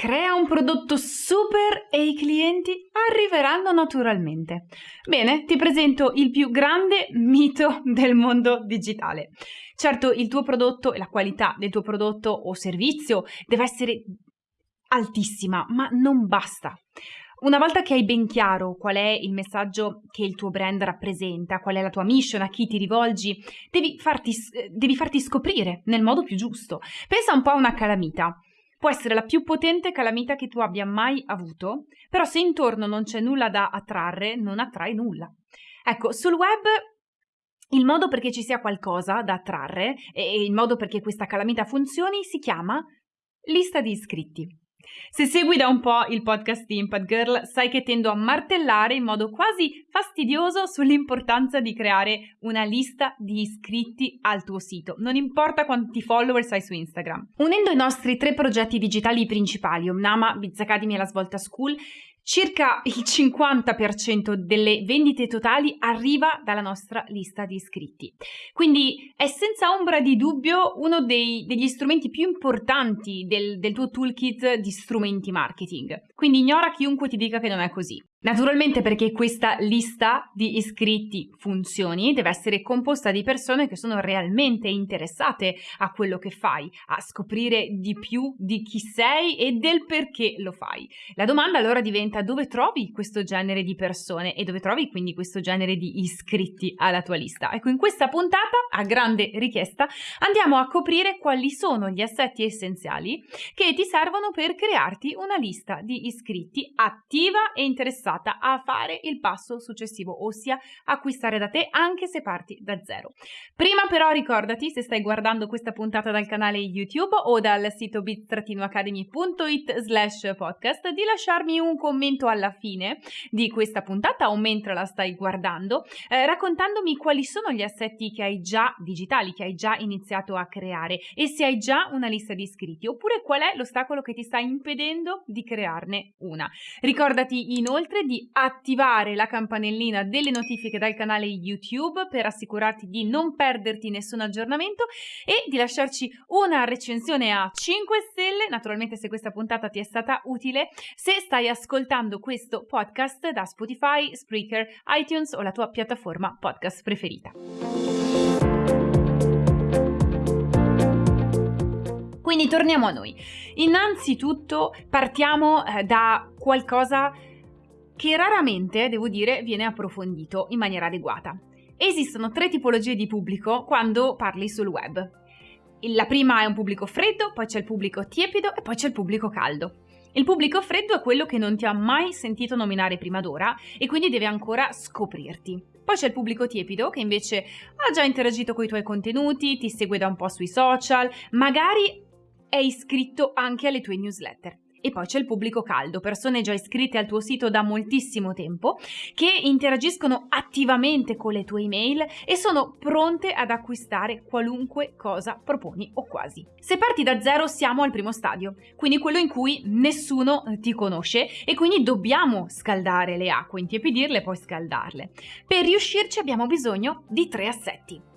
Crea un prodotto super e i clienti arriveranno naturalmente. Bene, ti presento il più grande mito del mondo digitale. Certo, il tuo prodotto e la qualità del tuo prodotto o servizio deve essere altissima, ma non basta. Una volta che hai ben chiaro qual è il messaggio che il tuo brand rappresenta, qual è la tua mission, a chi ti rivolgi, devi farti, devi farti scoprire nel modo più giusto. Pensa un po' a una calamita. Può essere la più potente calamita che tu abbia mai avuto, però se intorno non c'è nulla da attrarre, non attrai nulla. Ecco, sul web il modo perché ci sia qualcosa da attrarre e il modo perché questa calamita funzioni si chiama lista di iscritti. Se segui da un po' il podcast di Impact Girl, sai che tendo a martellare in modo quasi fastidioso sull'importanza di creare una lista di iscritti al tuo sito, non importa quanti followers hai su Instagram. Unendo i nostri tre progetti digitali principali, Omnama, Biz Academy e la Svolta School, Circa il 50% delle vendite totali arriva dalla nostra lista di iscritti. Quindi è senza ombra di dubbio uno dei, degli strumenti più importanti del, del tuo toolkit di strumenti marketing. Quindi ignora chiunque ti dica che non è così. Naturalmente perché questa lista di iscritti funzioni deve essere composta di persone che sono realmente interessate a quello che fai, a scoprire di più di chi sei e del perché lo fai. La domanda allora diventa dove trovi questo genere di persone e dove trovi quindi questo genere di iscritti alla tua lista. Ecco, in questa puntata, a grande richiesta, andiamo a coprire quali sono gli assetti essenziali che ti servono per crearti una lista di iscritti attiva e interessata interessata a fare il passo successivo, ossia acquistare da te anche se parti da zero. Prima però ricordati, se stai guardando questa puntata dal canale YouTube o dal sito bit-academy.it slash podcast, di lasciarmi un commento alla fine di questa puntata o mentre la stai guardando, eh, raccontandomi quali sono gli assetti che hai già digitali, che hai già iniziato a creare e se hai già una lista di iscritti, oppure qual è l'ostacolo che ti sta impedendo di crearne una. Ricordati inoltre inoltre di attivare la campanellina delle notifiche dal canale YouTube per assicurarti di non perderti nessun aggiornamento e di lasciarci una recensione a 5 stelle, naturalmente se questa puntata ti è stata utile, se stai ascoltando questo podcast da Spotify, Spreaker, iTunes o la tua piattaforma podcast preferita. Quindi torniamo a noi. Innanzitutto partiamo eh, da qualcosa che raramente, devo dire, viene approfondito in maniera adeguata. Esistono tre tipologie di pubblico quando parli sul web. La prima è un pubblico freddo, poi c'è il pubblico tiepido e poi c'è il pubblico caldo. Il pubblico freddo è quello che non ti ha mai sentito nominare prima d'ora e quindi deve ancora scoprirti. Poi c'è il pubblico tiepido che invece ha già interagito con i tuoi contenuti, ti segue da un po' sui social, magari è iscritto anche alle tue newsletter. E poi c'è il pubblico caldo, persone già iscritte al tuo sito da moltissimo tempo, che interagiscono attivamente con le tue email e sono pronte ad acquistare qualunque cosa proponi o quasi. Se parti da zero siamo al primo stadio, quindi quello in cui nessuno ti conosce e quindi dobbiamo scaldare le acque, intiepidirle e poi scaldarle. Per riuscirci abbiamo bisogno di tre assetti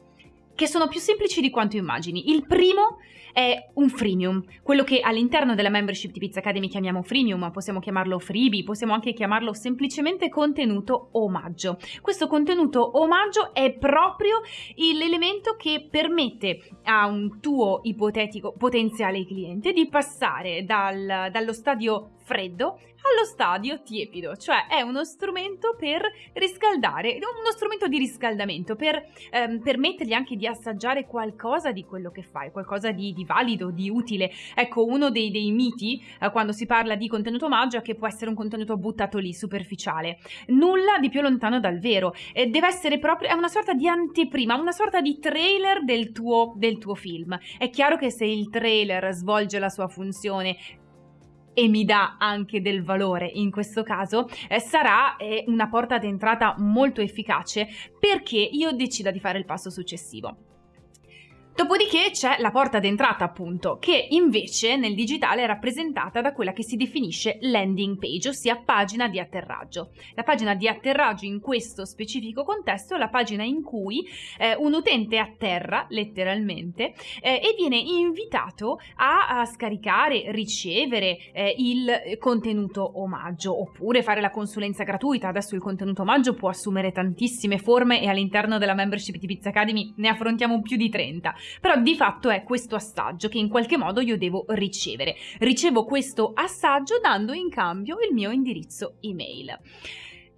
che sono più semplici di quanto immagini. Il primo è un freemium, quello che all'interno della membership di Pizza Academy chiamiamo freemium, possiamo chiamarlo freebie, possiamo anche chiamarlo semplicemente contenuto omaggio. Questo contenuto omaggio è proprio l'elemento che permette a un tuo ipotetico potenziale cliente di passare dal, dallo stadio freddo allo stadio tiepido, cioè è uno strumento per riscaldare, uno strumento di riscaldamento per ehm, permettergli anche di assaggiare qualcosa di quello che fai, qualcosa di, di valido, di utile. Ecco, uno dei, dei miti eh, quando si parla di contenuto omaggio è che può essere un contenuto buttato lì, superficiale. Nulla di più lontano dal vero. Eh, deve essere proprio, è una sorta di anteprima, una sorta di trailer del tuo, del tuo film. È chiaro che se il trailer svolge la sua funzione e mi dà anche del valore in questo caso, eh, sarà eh, una porta d'entrata molto efficace perché io decida di fare il passo successivo. Dopodiché c'è la porta d'entrata appunto, che invece nel digitale è rappresentata da quella che si definisce landing page, ossia pagina di atterraggio. La pagina di atterraggio in questo specifico contesto è la pagina in cui eh, un utente atterra letteralmente eh, e viene invitato a, a scaricare, ricevere eh, il contenuto omaggio oppure fare la consulenza gratuita. Adesso il contenuto omaggio può assumere tantissime forme e all'interno della membership di Pizza Academy ne affrontiamo più di 30 però di fatto è questo assaggio che in qualche modo io devo ricevere. Ricevo questo assaggio dando in cambio il mio indirizzo email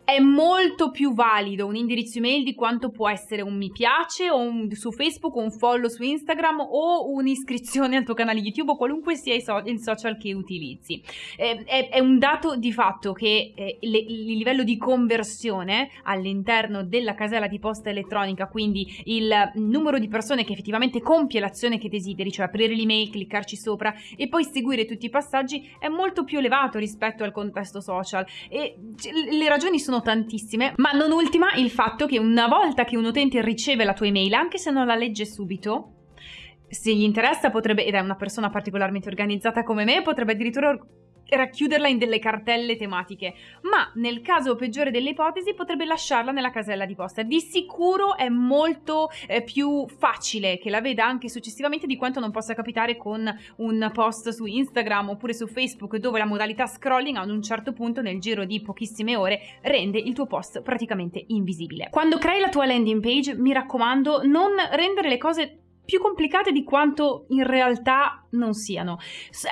è molto più valido un indirizzo email di quanto può essere un mi piace o un, su Facebook, un follow su Instagram o un'iscrizione al tuo canale YouTube o qualunque sia il, so, il social che utilizzi. Eh, è, è, un dato di fatto che eh, le, il livello di conversione all'interno della casella di posta elettronica, quindi il numero di persone che effettivamente compie l'azione che desideri, cioè aprire l'email, cliccarci sopra e poi seguire tutti i passaggi, è molto più elevato rispetto al contesto social e le ragioni sono sono tantissime, ma non ultima il fatto che una volta che un utente riceve la tua email, anche se non la legge subito, se gli interessa potrebbe, ed è una persona particolarmente organizzata come me, potrebbe addirittura racchiuderla in delle cartelle tematiche, ma nel caso peggiore delle ipotesi potrebbe lasciarla nella casella di posta. Di sicuro è molto eh, più facile che la veda anche successivamente di quanto non possa capitare con un post su Instagram oppure su Facebook dove la modalità scrolling ad un certo punto nel giro di pochissime ore rende il tuo post praticamente invisibile. Quando crei la tua landing page mi raccomando non rendere le cose più complicate di quanto in realtà non siano.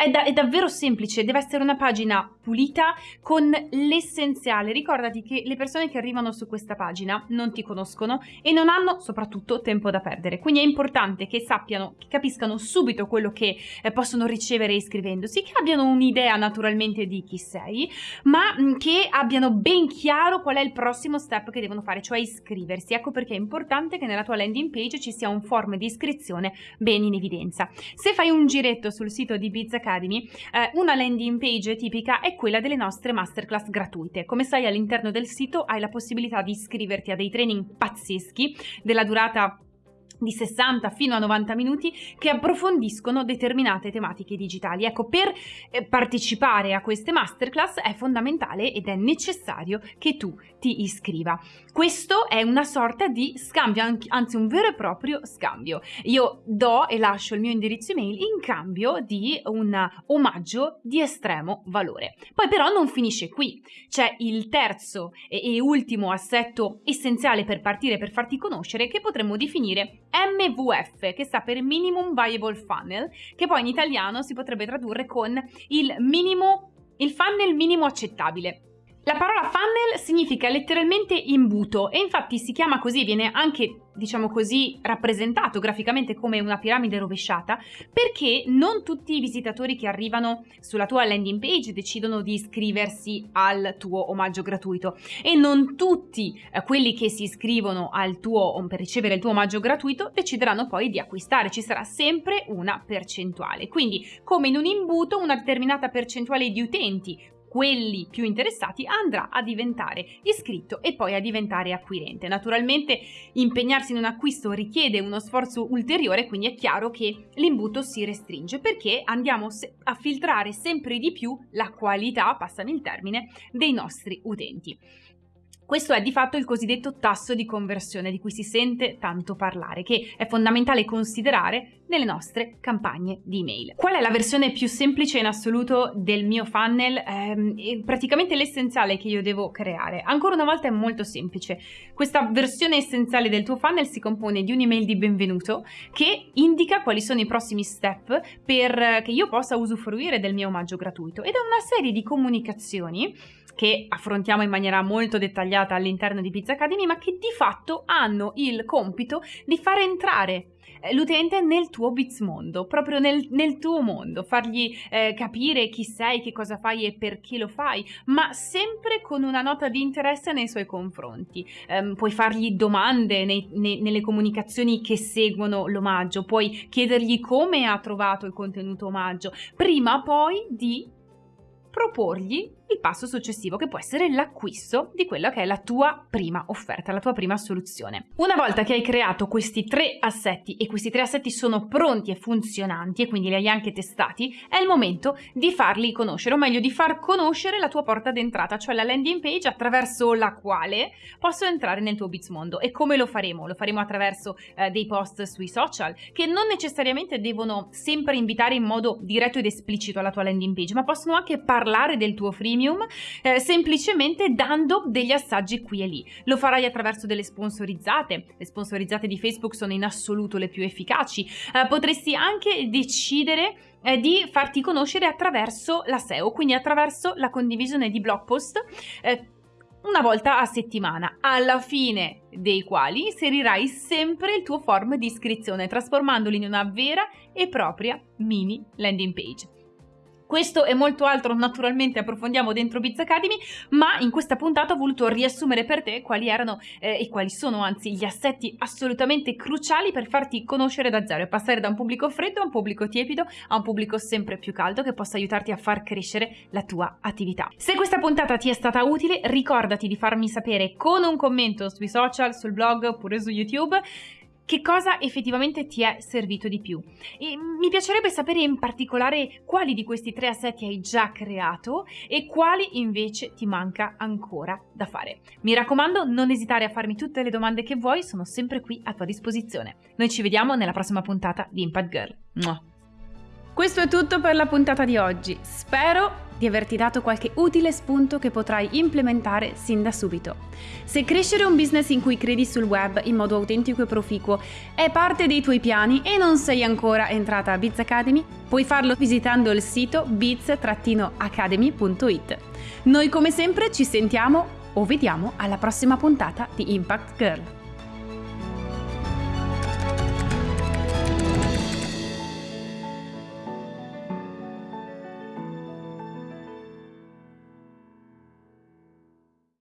È, da, è, davvero semplice, deve essere una pagina pulita con l'essenziale. Ricordati che le persone che arrivano su questa pagina non ti conoscono e non hanno soprattutto tempo da perdere. Quindi è importante che sappiano, che capiscano subito quello che eh, possono ricevere iscrivendosi, che abbiano un'idea naturalmente di chi sei, ma mh, che abbiano ben chiaro qual è il prossimo step che devono fare, cioè iscriversi. Ecco perché è importante che nella tua landing page ci sia un form di iscrizione ben in evidenza. Se fai un giretto sul sito di Biz Academy, eh, una landing page tipica è quella delle nostre masterclass gratuite. Come sai all'interno del sito hai la possibilità di iscriverti a dei training pazzeschi della durata di 60 fino a 90 minuti che approfondiscono determinate tematiche digitali. Ecco, per eh, partecipare a queste masterclass è fondamentale ed è necessario che tu ti iscriva. Questo è una sorta di scambio, anzi un vero e proprio scambio. Io do e lascio il mio indirizzo email in cambio di un omaggio di estremo valore. Poi però non finisce qui, c'è il terzo e, e ultimo assetto essenziale per partire, per farti conoscere, che potremmo definire MVF, che sta per Minimum Viable Funnel, che poi in italiano si potrebbe tradurre con il minimo, il funnel minimo accettabile. La parola funnel significa letteralmente imbuto e infatti si chiama così, viene anche, diciamo così, rappresentato graficamente come una piramide rovesciata perché non tutti i visitatori che arrivano sulla tua landing page decidono di iscriversi al tuo omaggio gratuito e non tutti eh, quelli che si iscrivono al tuo, per ricevere il tuo omaggio gratuito decideranno poi di acquistare, ci sarà sempre una percentuale. Quindi come in un imbuto una determinata percentuale di utenti quelli più interessati andrà a diventare iscritto e poi a diventare acquirente. Naturalmente impegnarsi in un acquisto richiede uno sforzo ulteriore, quindi è chiaro che l'imbuto si restringe perché andiamo a filtrare sempre di più la qualità, passami il termine, dei nostri utenti. Questo è di fatto il cosiddetto tasso di conversione di cui si sente tanto parlare, che è fondamentale considerare nelle nostre campagne di email. Qual è la versione più semplice in assoluto del mio funnel? Eh, praticamente l'essenziale che io devo creare. Ancora una volta è molto semplice. Questa versione essenziale del tuo funnel si compone di un'email di benvenuto che indica quali sono i prossimi step per che io possa usufruire del mio omaggio gratuito ed è una serie di comunicazioni che affrontiamo in maniera molto dettagliata all'interno di Pizza Academy, ma che di fatto hanno il compito di far entrare eh, l'utente nel tuo Biz mondo, proprio nel, nel tuo mondo, fargli eh, capire chi sei, che cosa fai e perché lo fai, ma sempre con una nota di interesse nei suoi confronti. Um, puoi fargli domande nei, nei, nelle comunicazioni che seguono l'omaggio, puoi chiedergli come ha trovato il contenuto omaggio, prima poi di proporgli il passo successivo che può essere l'acquisto di quella che è la tua prima offerta, la tua prima soluzione. Una volta che hai creato questi tre assetti e questi tre assetti sono pronti e funzionanti e quindi li hai anche testati, è il momento di farli conoscere, o meglio di far conoscere la tua porta d'entrata, cioè la landing page attraverso la quale posso entrare nel tuo Bizmondo. E come lo faremo? Lo faremo attraverso eh, dei post sui social che non necessariamente devono sempre invitare in modo diretto ed esplicito alla tua landing page, ma possono anche parlare del tuo freemium eh, semplicemente dando degli assaggi qui e lì. Lo farai attraverso delle sponsorizzate, le sponsorizzate di Facebook sono in assoluto le più efficaci. Eh, potresti anche decidere eh, di farti conoscere attraverso la SEO, quindi attraverso la condivisione di blog post eh, una volta a settimana, alla fine dei quali inserirai sempre il tuo form di iscrizione, trasformandoli in una vera e propria mini landing page. Questo e molto altro naturalmente approfondiamo dentro Biz Academy, ma in questa puntata ho voluto riassumere per te quali erano eh, e quali sono anzi gli assetti assolutamente cruciali per farti conoscere da zero e passare da un pubblico freddo a un pubblico tiepido a un pubblico sempre più caldo che possa aiutarti a far crescere la tua attività. Se questa puntata ti è stata utile, ricordati di farmi sapere con un commento sui social, sul blog oppure su YouTube che cosa effettivamente ti è servito di più. E mi piacerebbe sapere in particolare quali di questi tre assetti hai già creato e quali invece ti manca ancora da fare. Mi raccomando, non esitare a farmi tutte le domande che vuoi, sono sempre qui a tua disposizione. Noi ci vediamo nella prossima puntata di Impact Girl. Mua. Questo è tutto per la puntata di oggi. Spero di averti dato qualche utile spunto che potrai implementare sin da subito. Se crescere un business in cui credi sul web in modo autentico e proficuo è parte dei tuoi piani e non sei ancora entrata a Biz Academy, puoi farlo visitando il sito biz-academy.it. Noi come sempre ci sentiamo o vediamo alla prossima puntata di Impact Girl.